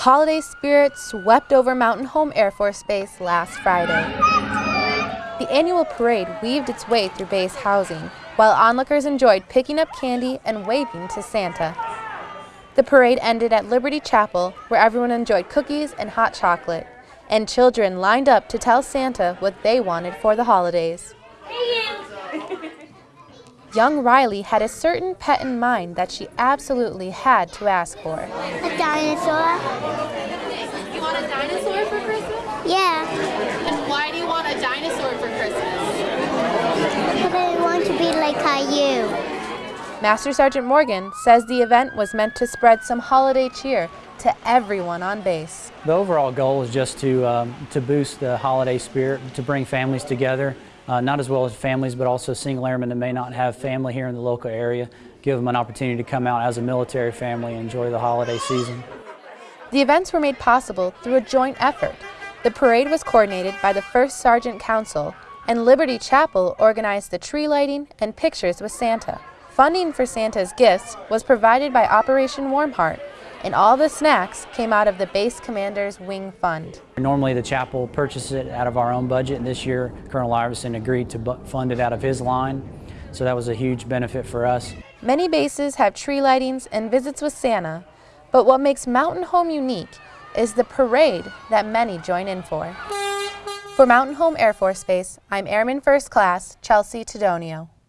Holiday spirit swept over Mountain Home Air Force Base last Friday. The annual parade weaved its way through base housing, while onlookers enjoyed picking up candy and waving to Santa. The parade ended at Liberty Chapel, where everyone enjoyed cookies and hot chocolate, and children lined up to tell Santa what they wanted for the holidays. Young Riley had a certain pet in mind that she absolutely had to ask for. A dinosaur? You want a dinosaur for Christmas? Yeah, And why do you want a dinosaur for Christmas? because I want to be like Caillou. Master Sergeant Morgan says the event was meant to spread some holiday cheer to everyone on base. The overall goal is just to, um, to boost the holiday spirit, to bring families together, uh, not as well as families, but also single airmen that may not have family here in the local area, give them an opportunity to come out as a military family and enjoy the holiday season. The events were made possible through a joint effort. The parade was coordinated by the 1st Sergeant Council, and Liberty Chapel organized the tree lighting and pictures with Santa. Funding for Santa's gifts was provided by Operation Warm Heart, and all the snacks came out of the base commander's wing fund. Normally the chapel purchases it out of our own budget, and this year Colonel Iverson agreed to fund it out of his line, so that was a huge benefit for us. Many bases have tree lightings and visits with Santa, but what makes Mountain Home unique is the parade that many join in for. For Mountain Home Air Force Base, I'm Airman First Class Chelsea Tedonio.